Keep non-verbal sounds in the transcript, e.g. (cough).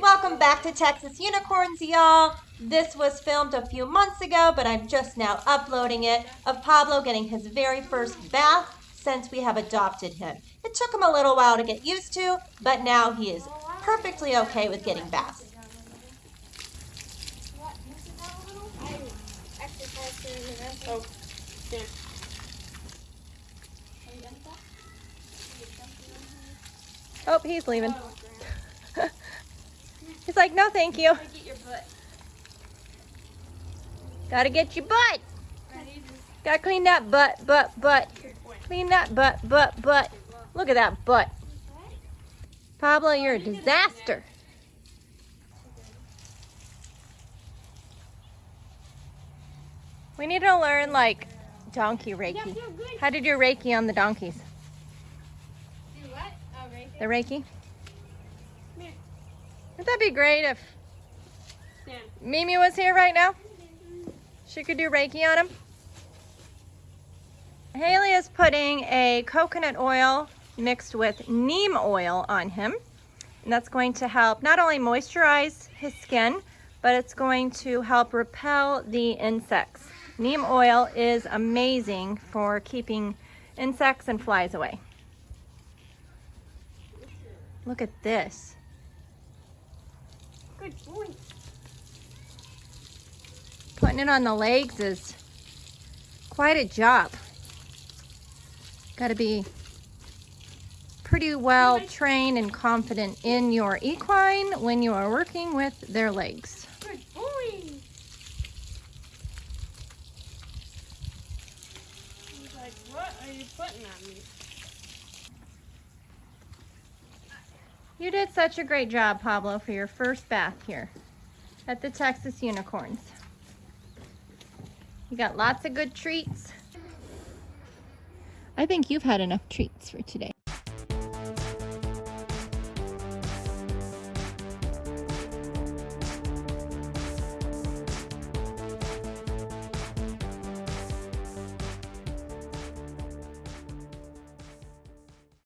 Welcome back to Texas Unicorns, y'all. This was filmed a few months ago, but I'm just now uploading it of Pablo getting his very first bath since we have adopted him. It took him a little while to get used to, but now he is perfectly okay with getting baths. Oh, yeah. Oh, he's leaving. (laughs) he's like, no, thank you. Get your butt. Gotta get your butt. Gotta clean that butt, butt, butt. Clean that butt, butt, butt. Look at that butt. Pablo, you're a disaster. We need to learn like donkey Reiki. How did do Reiki on the donkeys. Do what? Oh, The Reiki. Wouldn't that be great if Stand. Mimi was here right now? She could do Reiki on him. Haley is putting a coconut oil mixed with neem oil on him. And that's going to help not only moisturize his skin, but it's going to help repel the insects. Neem oil is amazing for keeping insects and flies away. Look at this. Good boy. Putting it on the legs is quite a job. Got to be pretty well trained and confident in your equine when you are working with their legs. Good boy. He's like, what are you putting on me? You did such a great job, Pablo, for your first bath here at the Texas Unicorns. You got lots of good treats. I think you've had enough treats for today.